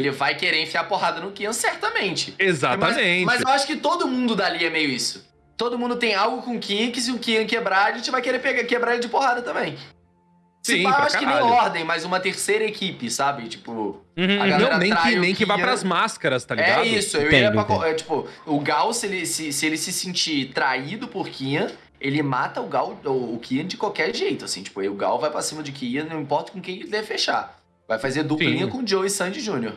ele vai querer enfiar porrada no Kian, certamente. Exatamente. Mas, mas eu acho que todo mundo dali é meio isso. Todo mundo tem algo com o Kian, que se o Kian quebrar, a gente vai querer pegar, quebrar ele de porrada também. Sim, pá, eu acho acho que nem ordem, mas uma terceira equipe, sabe? Tipo. Uhum, a galera não, nem que, nem que vá pras máscaras, tá ligado? É isso, eu Entendo, ia pra. É, tipo, o Gal, se ele se, se ele se sentir traído por Kian, ele mata o Gal, o, o Kian de qualquer jeito, assim. Tipo, o Gal vai pra cima de Kian, não importa com quem ele deve fechar. Vai fazer duplinha Sim. com o Joe e Sandy Jr.